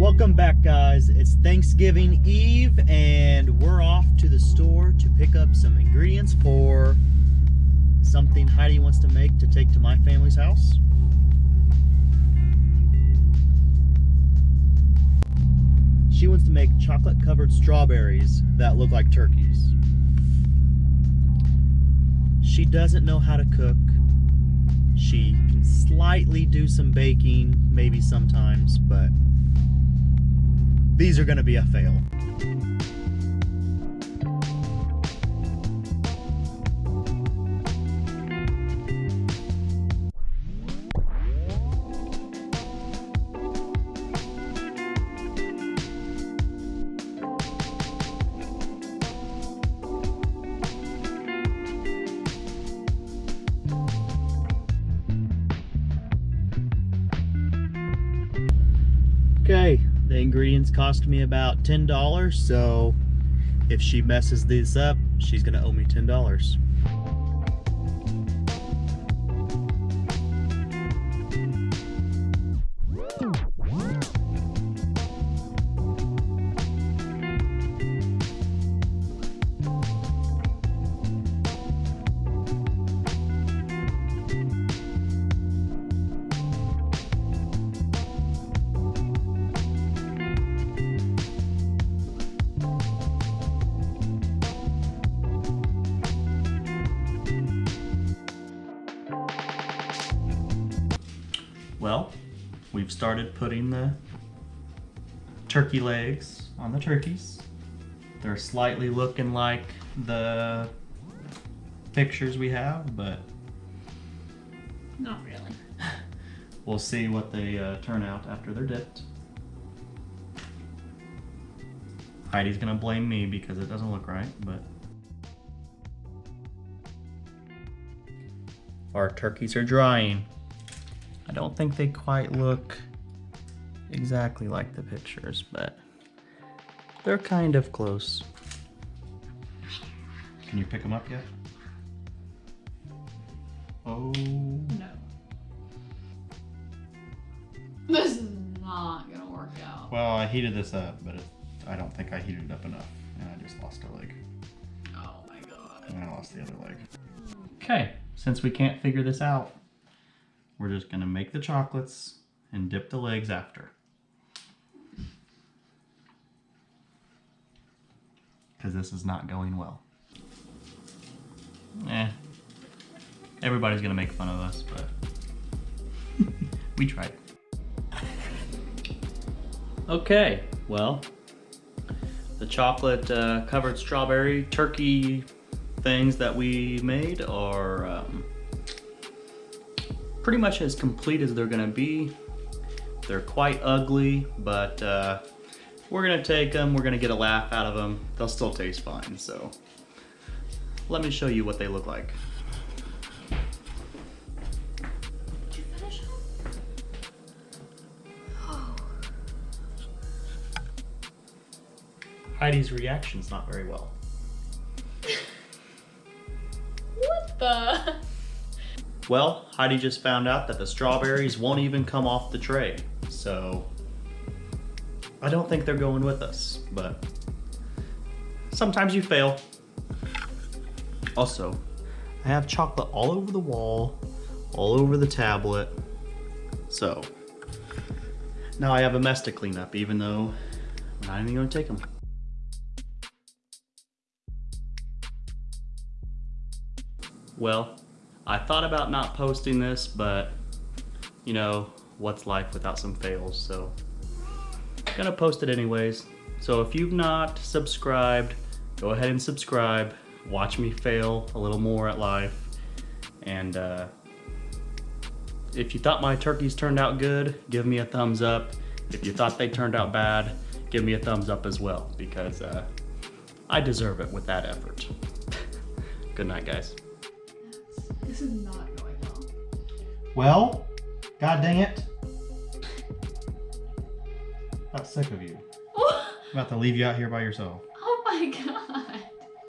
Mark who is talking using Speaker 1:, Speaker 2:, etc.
Speaker 1: Welcome back guys. It's Thanksgiving Eve and we're off to the store to pick up some ingredients for something Heidi wants to make to take to my family's house. She wants to make chocolate covered strawberries that look like turkeys. She doesn't know how to cook. She can slightly do some baking, maybe sometimes, but these are going to be a fail. Okay, the ingredients cost me about $10, so if she messes this up, she's gonna owe me $10. Well, we've started putting the turkey legs on the turkeys. They're slightly looking like the pictures we have, but
Speaker 2: Not really.
Speaker 1: we'll see what they uh, turn out after they're dipped. Heidi's gonna blame me because it doesn't look right, but our turkeys are drying. I don't think they quite look exactly like the pictures, but they're kind of close. Can you pick them up yet? Oh.
Speaker 2: No. This is not gonna work out.
Speaker 1: Well, I heated this up, but it, I don't think I heated it up enough, and I just lost a leg.
Speaker 2: Oh my god.
Speaker 1: And I lost the other leg. Hmm. Okay, since we can't figure this out, we're just gonna make the chocolates and dip the legs after. Because this is not going well. Eh. Everybody's gonna make fun of us, but we tried. Okay, well, the chocolate uh, covered strawberry turkey things that we made are um, pretty much as complete as they're gonna be. They're quite ugly, but uh, we're gonna take them, we're gonna get a laugh out of them. They'll still taste fine, so let me show you what they look like. Heidi's reaction's not very well.
Speaker 2: What the?
Speaker 1: Well, Heidi just found out that the strawberries won't even come off the tray, so I don't think they're going with us, but sometimes you fail. Also, I have chocolate all over the wall, all over the tablet, so now I have a mess to clean up, even though I'm not even gonna take them. Well, I thought about not posting this, but you know, what's life without some fails, so I'm gonna post it anyways. So if you've not subscribed, go ahead and subscribe. Watch me fail a little more at life. And uh, if you thought my turkeys turned out good, give me a thumbs up. If you thought they turned out bad, give me a thumbs up as well because uh, I deserve it with that effort. good night, guys.
Speaker 2: This is not going well.
Speaker 1: Well, god dang it. I'm sick of you. I'm about to leave you out here by yourself.
Speaker 2: Oh my god.